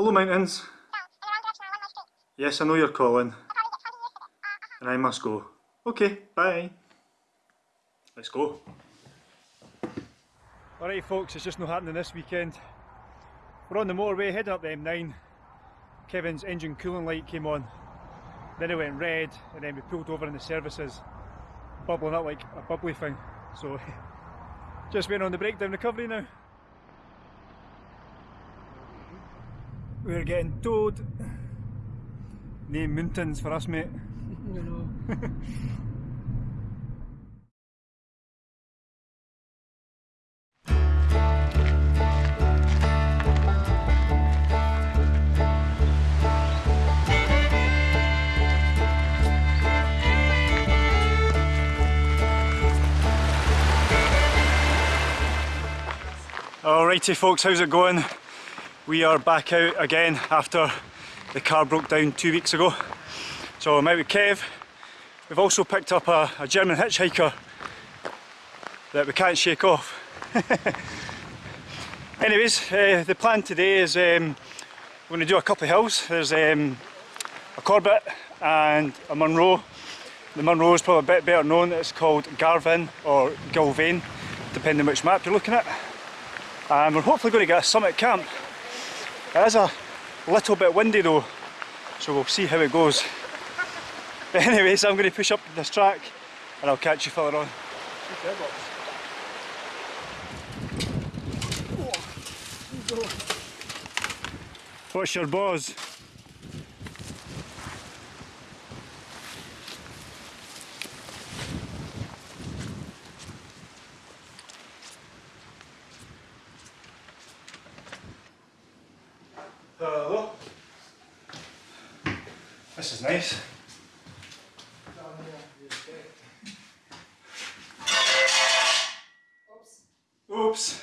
Hello mountains. Yes, I know you're calling. And I must go. Okay, bye. Let's go. Alright folks, it's just not happening this weekend. We're on the motorway heading up the M9. Kevin's engine cooling light came on. Then it went red and then we pulled over in the services. Bubbling up like a bubbly thing. So just waiting on the breakdown recovery now. We're getting towed. Name mountains for us mate. You know. Alrighty folks, how's it going? We are back out again after the car broke down two weeks ago. So I'm out with Kev. We've also picked up a, a German hitchhiker that we can't shake off. Anyways, uh, the plan today is um, we're going to do a couple of hills. There's um, a Corbett and a Munro. The Munro is probably a bit better known, it's called Garvin or Gulvain, depending which map you're looking at and we're hopefully going to get a summit camp. It is a little bit windy though, so we'll see how it goes. But anyways, I'm going to push up this track and I'll catch you further on. What's your buzz? Is nice. Oops.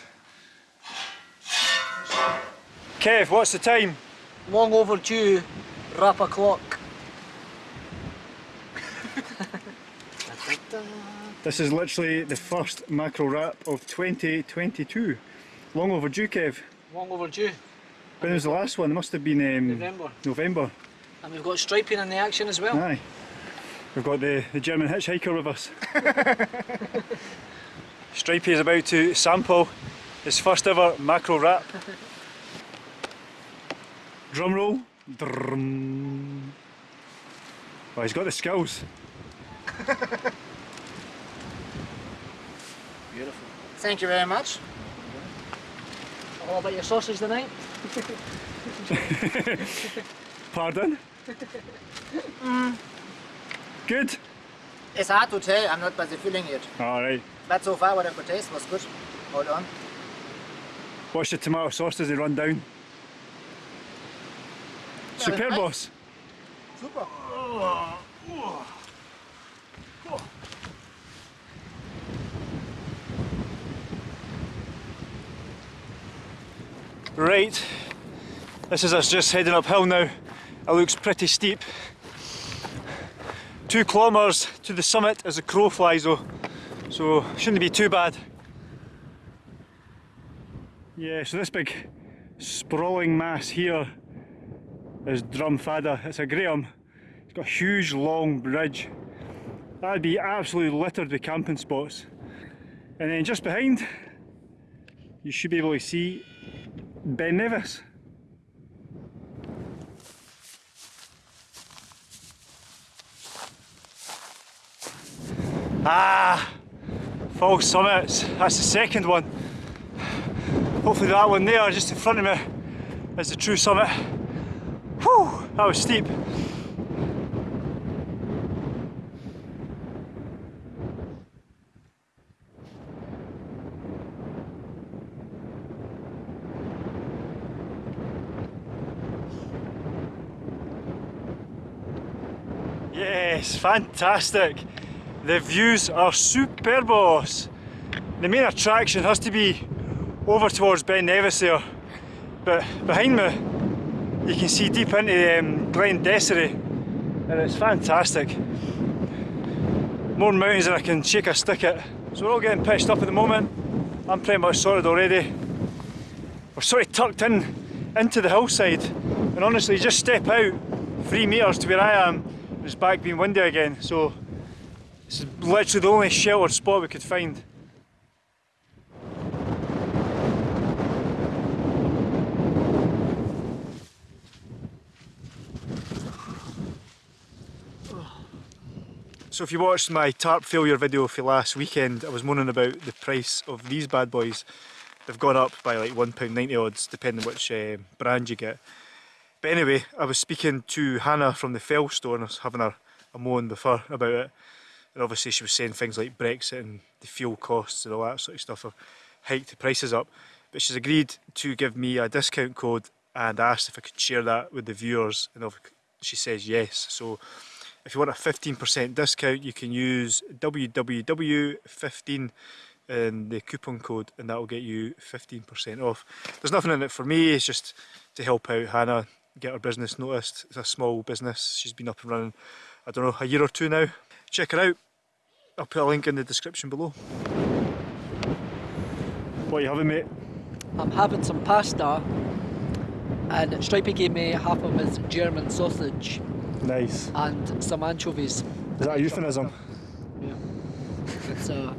Kev, what's the time? Long overdue rap o'clock. This is literally the first macro wrap of 2022. Long overdue, Kev. Long overdue. When was the last one? It must have been um, November. November. And we've got striping in the action as well. Aye. We've got the, the German hitchhiker with us. Stripey is about to sample his first ever macro wrap. Drum roll. Drum. Oh, he's got the skills. Beautiful. Thank you very much. All about your sausage tonight? Pardon? Good? It's hard to tell, I'm not by the feeling yet. Alright. But so far what I could taste was good. Hold on. What's your tomato sauce? Does it run down? Superb nice. boss. Super. Right, this is us just heading uphill now. It looks pretty steep. Two kilometres to the summit as a crow flies though, so shouldn't be too bad. Yeah, so this big sprawling mass here is Druim Fada. It's a Graham. It's got a huge long bridge. That'd be absolutely littered with camping spots. And then just behind, you should be able to see Ben Nevis. Ah, false summits. That's the second one. Hopefully that one there, just in front of me, is the true summit. Whew, that was steep. Yes, fantastic. The views are superbos. The main attraction has to be over towards Ben Nevis there. But behind me, you can see deep into um, Glen Dessarry and it's fantastic. More mountains than I can shake a stick at. So we're all getting pitched up at the moment. I'm pretty much sorted already. We're sort of tucked in into the hillside And honestly, just step out three metres to where I am, it's back being windy again. So this is literally the only sheltered spot we could find. So if you watched my tarp failure video for last weekend, I was moaning about the price of these bad boys. They've gone up by like £1.90 odds, depending which uh, brand you get. But anyway, I was speaking to Hannah from the Fell store and I was having a, a moan with her about it. And obviously she was saying things like Brexit and the fuel costs and all that sort of stuff have hiked the prices up. But she's agreed to give me a discount code and asked if I could share that with the viewers and she says yes. So if you want a 15% discount, you can use WWW15 and the coupon code and that will get you 15% off. There's nothing in it for me, it's just to help out Hannah get her business noticed. It's a small business, she's been up and running, I don't know, a year or two now. Check her out, I'll put a link in the description below. What are you having mate? I'm having some pasta and Stripey gave me half of his German sausage Nice. and some anchovies. Is that a euphemism? Yeah. It's uh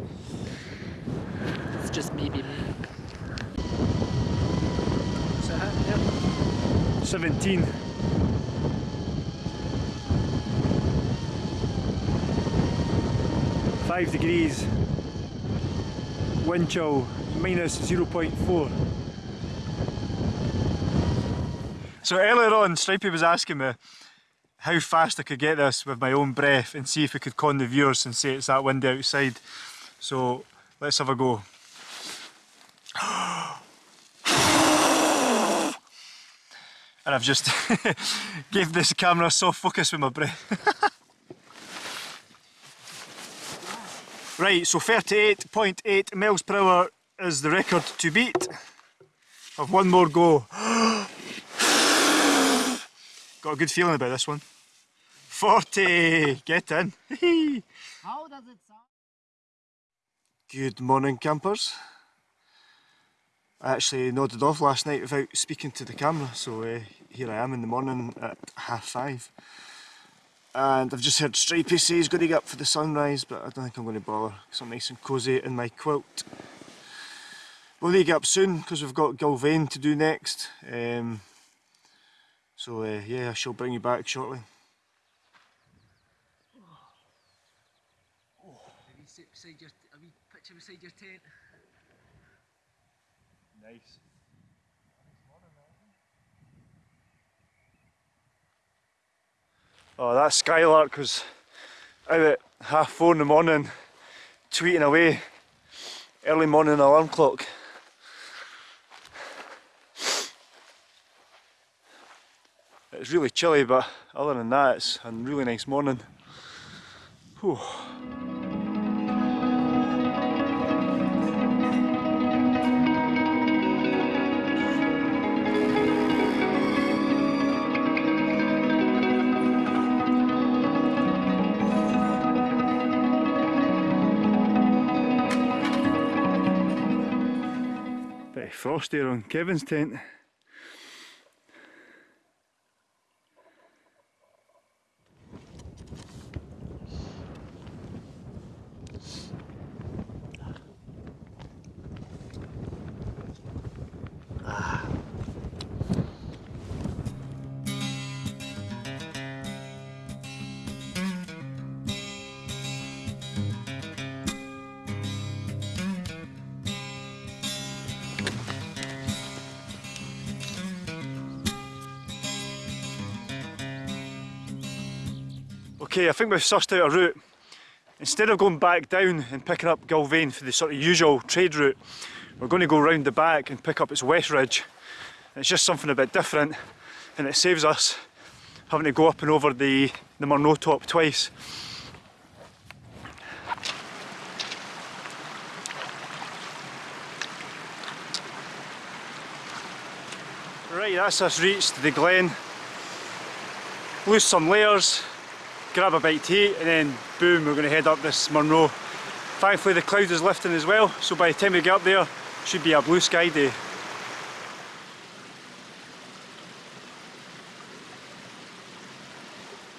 it's just maybe me. So yeah. 17. Five degrees. Wind chill minus 0.4. So earlier on, Stripey was asking me how fast I could get this with my own breath and see if we could con the viewers and say it's that windy outside. So let's have a go. And I've just gave this camera soft focus with my breath. right, so 38.8 miles per hour is the record to beat. I've one more go. Got a good feeling about this one. 40! Get in! How does it sound? Good morning campers. I actually nodded off last night without speaking to the camera so uh, here I am in the morning at half five and I've just heard Stripey say he's going to get up for the sunrise but I don't think I'm going to bother because I'm nice and cosy in my quilt. We'll need to get up soon because we've got Gulvain to do next um, so uh, yeah I shall bring you back shortly. Are we pitching beside your tent? Nice. Oh, that skylark was out at half four in the morning, tweeting away. Early morning alarm clock. It's really chilly, but other than that, it's a really nice morning. Whew. Bit of frost there on Kevin's tent. Okay, I think we've sussed out a route. Instead of going back down and picking up Gulvain for the sort of usual trade route, we're going to go round the back and pick up its west ridge. It's just something a bit different and it saves us having to go up and over the, the Munro top twice. Right, that's us reached the glen. Lose some layers, grab a bite to eat and then boom we're going to head up this Munro. Thankfully the cloud is lifting as well so by the time we get up there should be a blue sky day.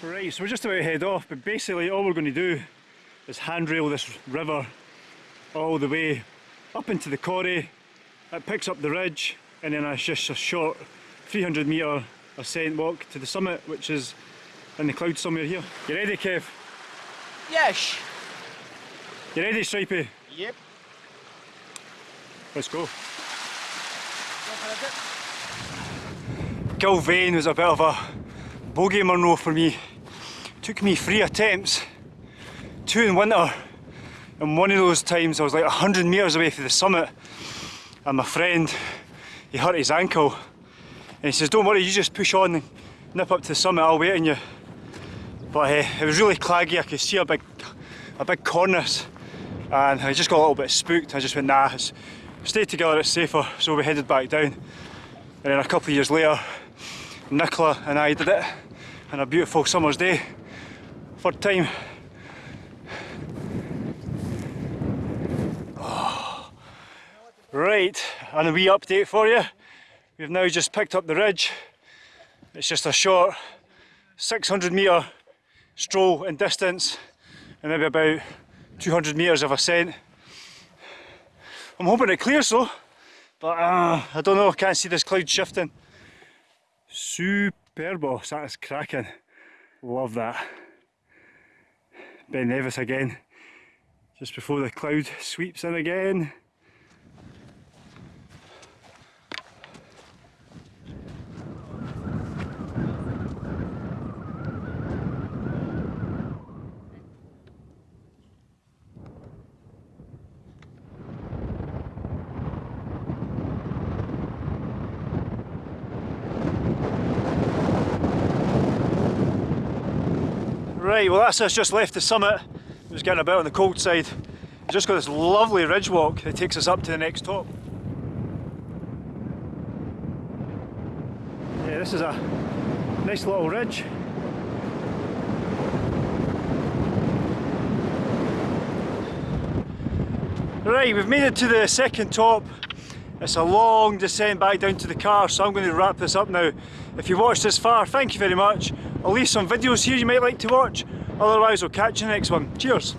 Right, so we're just about to head off, but basically all we're going to do is handrail this river all the way up into the corrie. It picks up the ridge, and then it's just a short 300 metre ascent walk to the summit, which is in the clouds somewhere here. You ready, Kev? Yes. You ready, Stripey? Yep. Let's go. Gulvain was a bit of a bogey Munro for me. Took me three attempts, two in winter, and one of those times I was like 100 metres away from the summit and my friend, he hurt his ankle and he says, don't worry, you just push on and nip up to the summit, I'll wait on you. But uh, it was really claggy, I could see a big, a big cornice and I just got a little bit spooked. I just went, nah, it's, stay together, it's safer. So we headed back down. And then a couple of years later, Nicola and I did it on a beautiful summer's day. Third time. Right, and a wee update for you. We've now just picked up the ridge. It's just a short 600 metre stroll in distance and maybe about 200 metres of ascent. I'm hoping it clears though, but uh, I don't know, I can't see this cloud shifting. Superbos, that is cracking. Love that. Ben Nevis again, just before the cloud sweeps in again. Right, well that's us just left the summit. It was getting a bit on the cold side. We've just got this lovely ridge walk that takes us up to the next top. Yeah, this is a nice little ridge. Right, we've made it to the second top. It's a long descent back down to the car, so I'm going to wrap this up now. If you watched this far, thank you very much. I'll leave some videos here you might like to watch. Otherwise, I'll catch you in the next one. Cheers!